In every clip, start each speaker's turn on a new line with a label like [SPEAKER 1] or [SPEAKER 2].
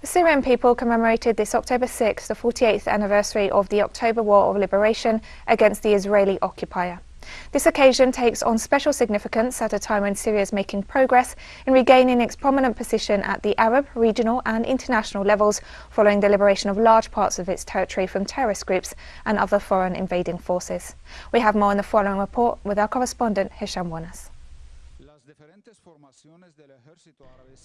[SPEAKER 1] The Syrian people commemorated this October 6, the 48th anniversary of the October War of Liberation against the Israeli occupier. This occasion takes on special significance at a time when Syria is making progress in regaining its prominent position at the Arab, regional and international levels following the liberation of large parts of its territory from terrorist groups and other foreign invading forces. We have more in the following report with our correspondent Hisham Wanas.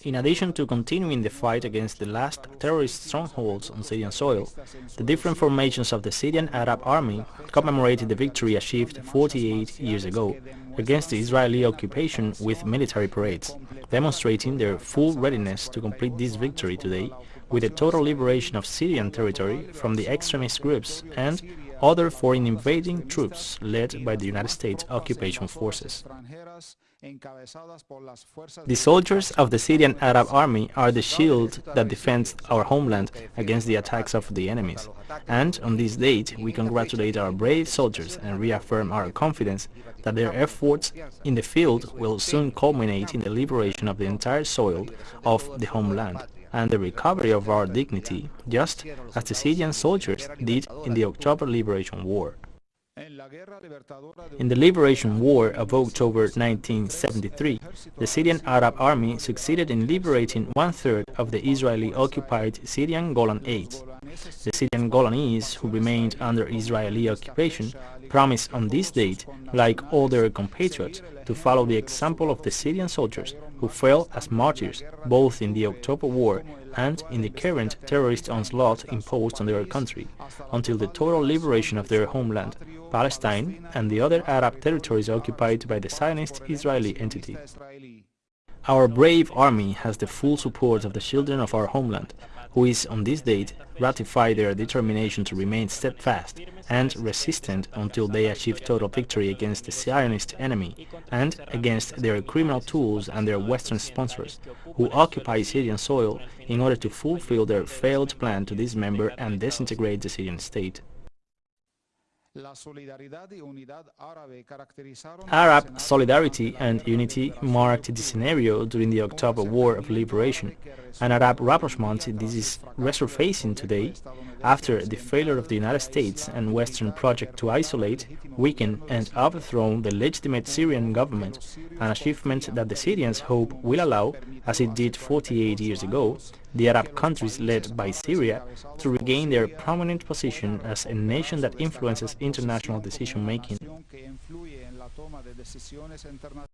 [SPEAKER 2] In addition to continuing the fight against the last terrorist strongholds on Syrian soil, the different formations of the Syrian Arab Army commemorated the victory achieved 48 years ago against the Israeli occupation with military parades, demonstrating their full readiness to complete this victory today with the total liberation of Syrian territory from the extremist groups and other foreign invading troops led by the United States occupation forces. The soldiers of the Syrian Arab Army are the shield that defends our homeland against the attacks of the enemies. And on this date, we congratulate our brave soldiers and reaffirm our confidence that their efforts in the field will soon culminate in the liberation of the entire soil of the homeland and the recovery of our dignity, just as the Syrian soldiers did in the October Liberation War. In the Liberation War of October 1973, the Syrian Arab Army succeeded in liberating one-third of the Israeli-occupied Syrian Golan Heights. The Syrian Golanese, who remained under Israeli occupation, promised on this date, like all their compatriots, to follow the example of the Syrian soldiers who fell as martyrs both in the October War and in the current terrorist onslaught imposed on their country, until the total liberation of their homeland, Palestine and the other Arab territories occupied by the Zionist Israeli entity. Our brave army has the full support of the children of our homeland, who is on this date ratify their determination to remain steadfast and resistant until they achieve total victory against the Zionist enemy and against their criminal tools and their Western sponsors, who occupy Syrian soil in order to fulfill their failed plan to dismember and disintegrate the Syrian state. Arab solidarity and unity marked the scenario during the October War of Liberation. An Arab rapprochement this is resurfacing today after the failure of the United States and Western project to isolate, weaken and overthrow the legitimate Syrian government, an achievement that the Syrians hope will allow, as it did 48 years ago, the Arab countries led by Syria to regain their prominent position as a nation that influences international decision-making.